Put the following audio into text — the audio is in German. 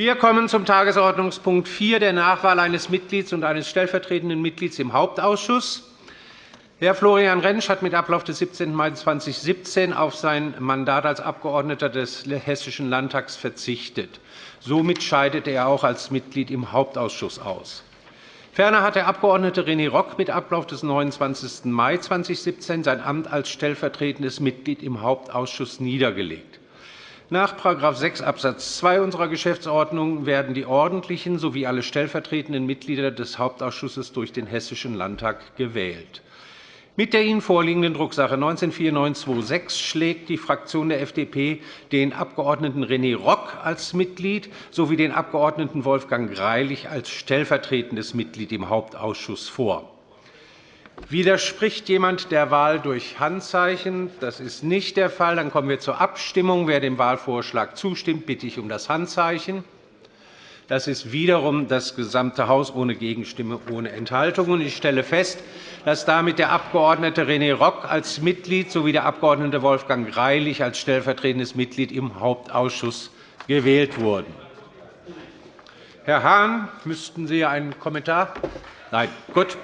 Wir kommen zum Tagesordnungspunkt 4, der Nachwahl eines Mitglieds und eines stellvertretenden Mitglieds im Hauptausschuss. Herr Florian Rentsch hat mit Ablauf des 17. Mai 2017 auf sein Mandat als Abgeordneter des Hessischen Landtags verzichtet. Somit scheidet er auch als Mitglied im Hauptausschuss aus. Ferner hat der Abg. René Rock mit Ablauf des 29. Mai 2017 sein Amt als stellvertretendes Mitglied im Hauptausschuss niedergelegt. Nach § 6 Abs. 2 unserer Geschäftsordnung werden die ordentlichen sowie alle stellvertretenden Mitglieder des Hauptausschusses durch den Hessischen Landtag gewählt. Mit der Ihnen vorliegenden Drucksache 19-4926 schlägt die Fraktion der FDP den Abg. René Rock als Mitglied sowie den Abg. Wolfgang Greilich als stellvertretendes Mitglied im Hauptausschuss vor. Widerspricht jemand der Wahl durch Handzeichen? Das ist nicht der Fall. Dann kommen wir zur Abstimmung. Wer dem Wahlvorschlag zustimmt, bitte ich um das Handzeichen. Das ist wiederum das gesamte Haus ohne Gegenstimme, ohne Enthaltung. Ich stelle fest, dass damit der Abg. René Rock als Mitglied sowie der Abg. Wolfgang Greilich als stellvertretendes Mitglied im Hauptausschuss gewählt wurden. Herr Hahn, müssten Sie einen Kommentar? Nein. Gut.